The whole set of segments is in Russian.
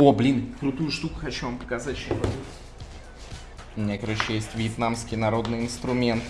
О, блин, крутую штуку хочу вам показать сейчас. У меня, короче, есть вьетнамский народный инструмент.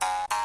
you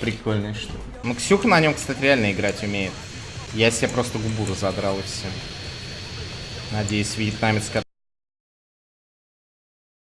Прикольная штука. Ну, Ксюха на нем, кстати, реально играть умеет. Я себе просто губу разодрал и все. Надеюсь, вьетнамец,